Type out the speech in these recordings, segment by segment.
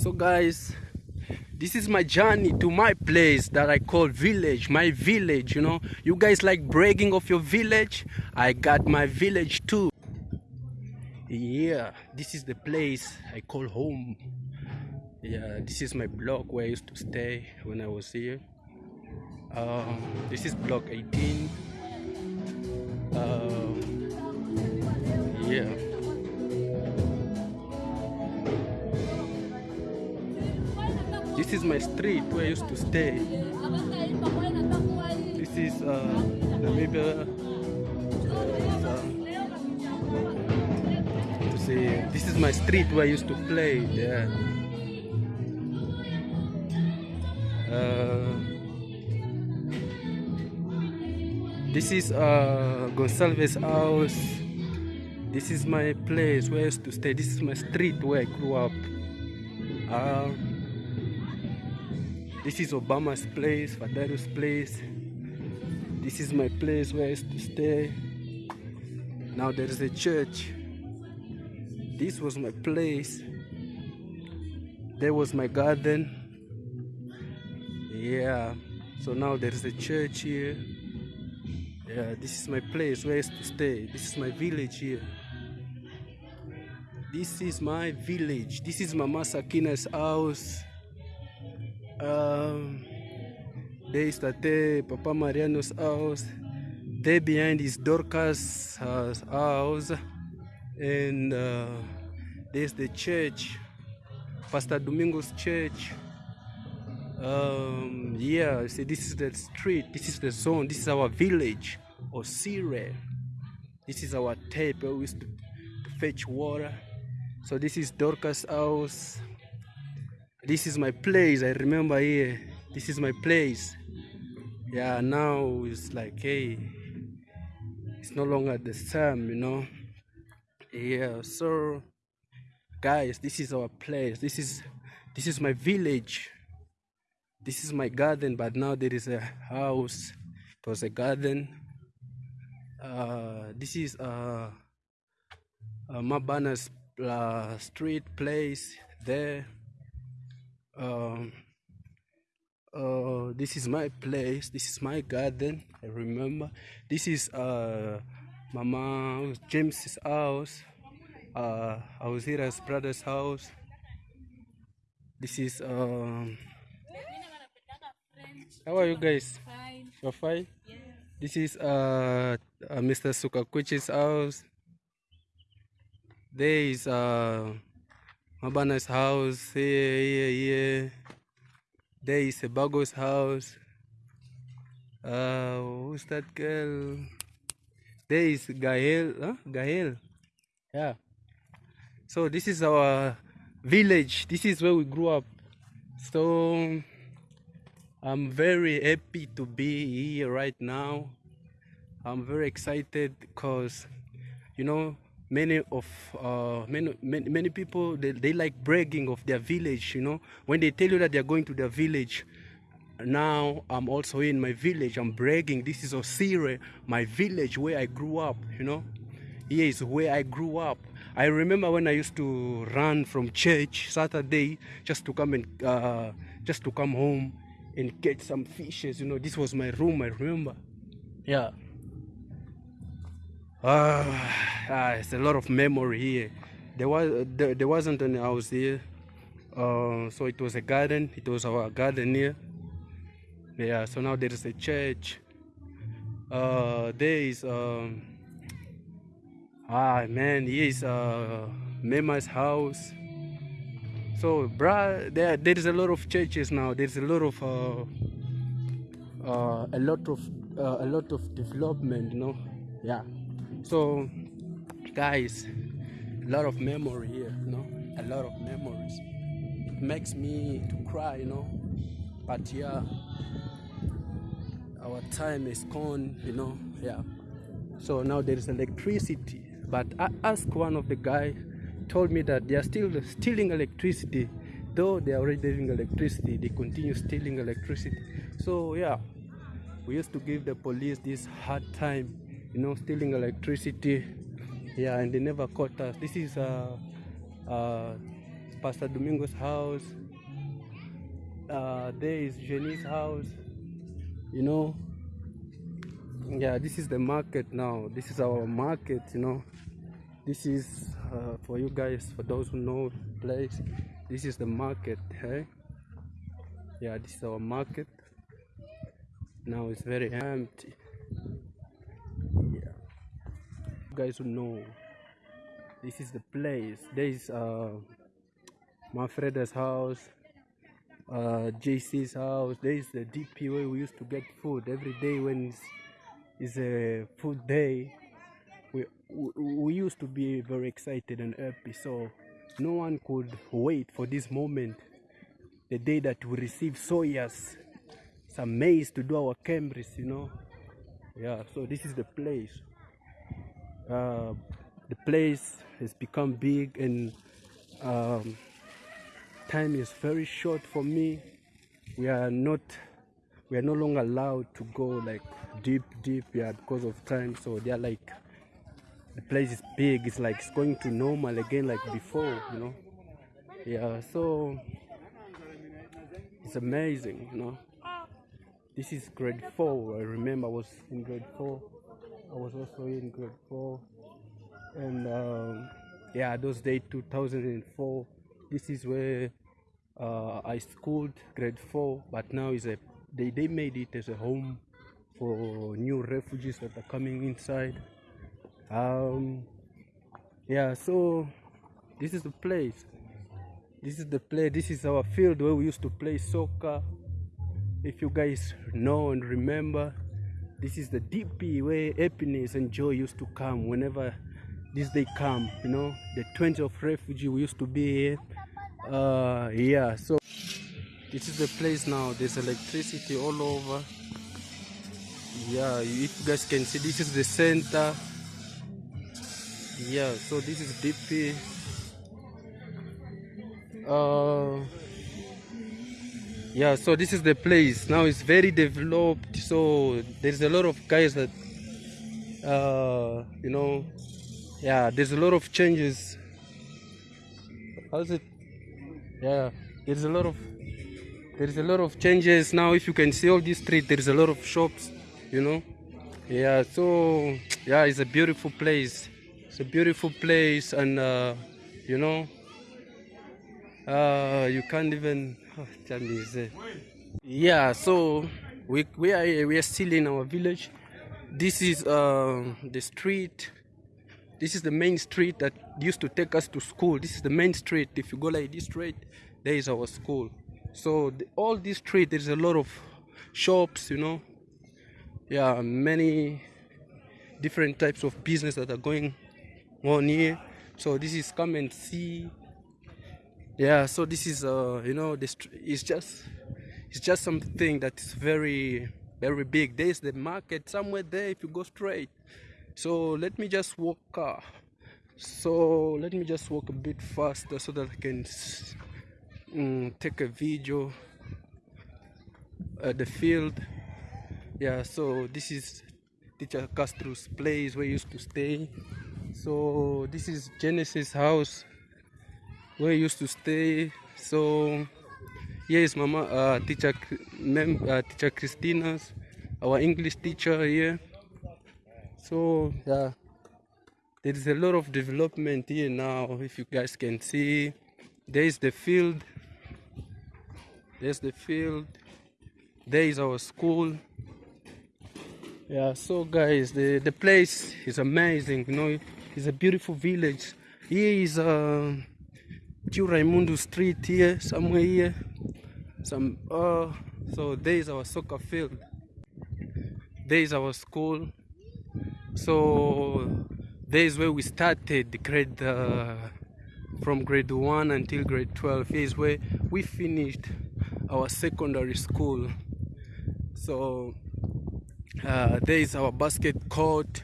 So guys, this is my journey to my place that I call village, my village, you know. You guys like bragging of your village? I got my village too. Yeah, this is the place I call home. Yeah, this is my block where I used to stay when I was here. Um, this is block 18. Um, yeah. This is my street where I used to stay. This is uh, Namibia. Uh, to see, this is my street where I used to play. Yeah. Uh, this is uh, Gonsalves house. This is my place where I used to stay. This is my street where I grew up. Uh, this is Obama's place, Fadaru's place. This is my place where I used to stay. Now there is a church. This was my place. There was my garden. Yeah. So now there is a church here. Yeah, this is my place where I used to stay. This is my village here. This is my village. This is Mama Sakina's house. Um, there is Tate Papa Mariano's house. There behind is Dorcas' house. And uh, there's the church, Pastor Domingo's church. Um, yeah, see, this is the street, this is the zone, this is our village, Osire. This is our tape we used to, to fetch water. So this is Dorcas' house. This is my place, I remember here. This is my place. Yeah, now it's like, hey, it's no longer the same, you know. Yeah, so guys, this is our place. This is this is my village. This is my garden, but now there is a house. It was a garden. Uh, this is uh, uh Mabana's uh, street place there. Um, uh, this is my place. This is my garden. I remember. This is uh, Mama James's house. Uh, Auzira's brother's house. This is um. How are you guys? Fine. You're fine. This is uh, uh Mr. Sukakuchi's house. There is uh Mabana's house. Here, here, here. There is Sebago's house. Uh, who's that girl? There is Gael. Huh? Gael. Yeah. So this is our village. This is where we grew up. So I'm very happy to be here right now. I'm very excited because, you know, many of uh, many, many many people they, they like bragging of their village. You know, when they tell you that they're going to their village. Now I'm also in my village. I'm bragging. This is Osire, my village where I grew up. You know, here is where I grew up. I remember when I used to run from church Saturday just to come and uh, just to come home and get some fishes. You know, this was my room. I remember. Yeah. Ah, ah, it's a lot of memory here. There was there, there wasn't any house here, uh, so it was a garden. It was our garden here. Yeah. So now there is a church. Uh, there is um. Ah man, here is uh Mema's house. So, bruh, there there is a lot of churches now. There's a lot of uh, uh, a lot of uh, a lot of development, you know. Yeah. So, guys, a lot of memory here, you know. A lot of memories. It makes me to cry, you know. But yeah, our time is gone, you know. Yeah. So now there is electricity. But I asked one of the guy told me that they are still stealing electricity though they are already having electricity they continue stealing electricity so yeah we used to give the police this hard time you know stealing electricity yeah and they never caught us this is uh, uh Pastor Domingo's house. Uh, there is Jenny's house. You know, yeah, this is the market now. This is our market. You know, this is uh, for you guys, for those who know place. This is the market. Hey, yeah, this is our market. Now it's very empty. Yeah, you guys who know this is the place. There is uh Manfreda's house uh JC's house. There is the DP where we used to get food every day when it's, it's a food day. We, we we used to be very excited and happy so no one could wait for this moment the day that we receive soyas some maize to do our camries you know? Yeah so this is the place uh, the place has become big and um, time is very short for me. We are not we are no longer allowed to go like deep deep yeah because of time. So they are like the place is big. It's like it's going to normal again like before you know? Yeah so it's amazing you know? This is grade four i remember i was in grade four i was also in grade four. And um, yeah those days 2004 this is where uh, i schooled grade four but now is a they, they made it as a home for new refugees that are coming inside. Um yeah so this is the place. This is the place this is our field where we used to play soccer. If you guys know and remember this is the dp where happiness and joy used to come whenever this day come you know the 20 of refugee we used to be here. Uh yeah so this is the place now. There's electricity all over. Yeah you guys can see this is the center. Yeah so this is dp uh yeah so this is the place. Now it's very developed. So there's a lot of guys that uh you know yeah there's a lot of changes. How's it? Yeah there's a lot of there's a lot of changes. Now if you can see all this street there's a lot of shops you know? Yeah so yeah it's a beautiful place. It's a beautiful place and uh you know uh you can't even oh, yeah so we we are we are still in our village. This is uh the street. This is the main street that used to take us to school. This is the main street. If you go like this street there is our school. So the, all this street there's a lot of shops you know. Yeah many different types of business that are going on here. So this is come and see yeah so this is uh you know this it's just it's just something that is very very big. There's the market somewhere there if you go straight. So let me just walk uh, so let me just walk a bit faster so that I can um, take a video at the field. Yeah so this is teacher Castro's place where he used to stay. So this is Genesis house where he used to stay. So here is mama uh, teacher mem uh, teacher Christina's our English teacher here. So yeah there is a lot of development here now if you guys can see. There is the field. There's the field. There is our school. Yeah so guys the the place is amazing you know. It's a beautiful village. Here is uh Tio Raimundo street here somewhere here. Some uh so there is our soccer field. There is our school. So there is where we started grade uh, from grade 1 until grade 12 here is where we finished our secondary school. So uh, there is our basket court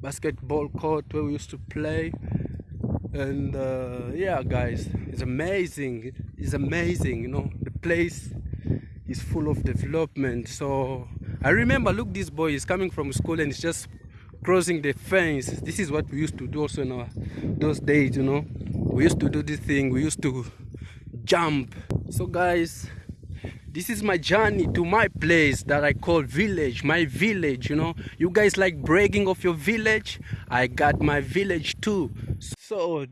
basketball court where we used to play and uh, yeah guys it's amazing. It's amazing you know the place is full of development. So I remember look this boy is coming from school and he's just crossing the fence. This is what we used to do also in our those days you know. We used to do this thing. We used to jump. So guys this is my journey to my place that I call village my village you know. You guys like bragging of your village? I got my village too. so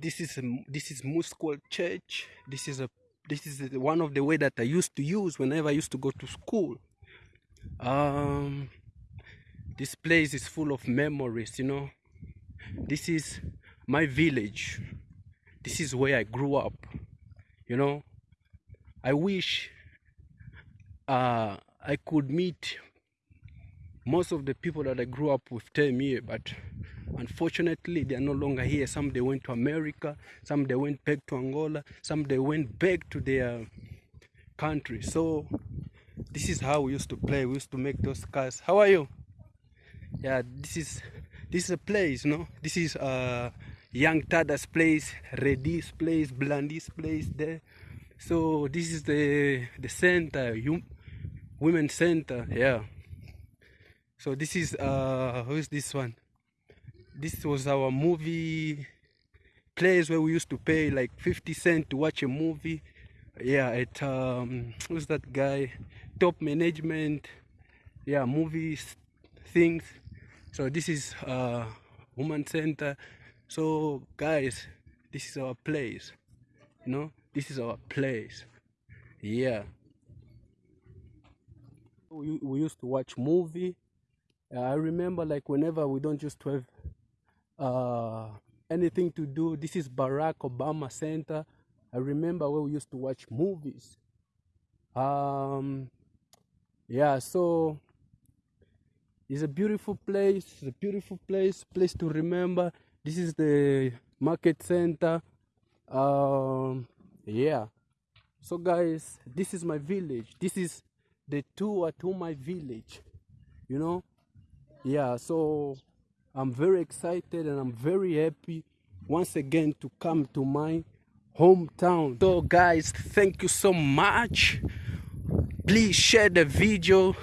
this is this is Musqual church. This is a this is one of the way that I used to use whenever I used to go to school. Um this place is full of memories you know. This is my village. This is where I grew up you know. I wish uh, I could meet most of the people that I grew up with them here, but unfortunately they are no longer here. Some they went to America, some they went back to Angola, some they went back to their country. So this is how we used to play. We used to make those cars. How are you? Yeah, this is this is a place, no? This is uh Young Tada's place, Redis place, Blandis place there. So this is the the center, you women center yeah so this is uh who's this one this was our movie place where we used to pay like 50 cent to watch a movie. Yeah at um who's that guy? Top management. Yeah movies things. So this is uh woman center. So guys this is our place you know? This is our place. Yeah. We, we used to watch movie. Uh, i remember like whenever we don't just have uh, anything to do. This is barack obama center. I remember where we used to watch movies. Um yeah so it's a beautiful place it's a beautiful place place to remember. This is the market center. Um yeah. So guys this is my village. This is the tour to my village you know? Yeah so i'm very excited and i'm very happy once again to come to my hometown. So guys thank you so much. Please share the video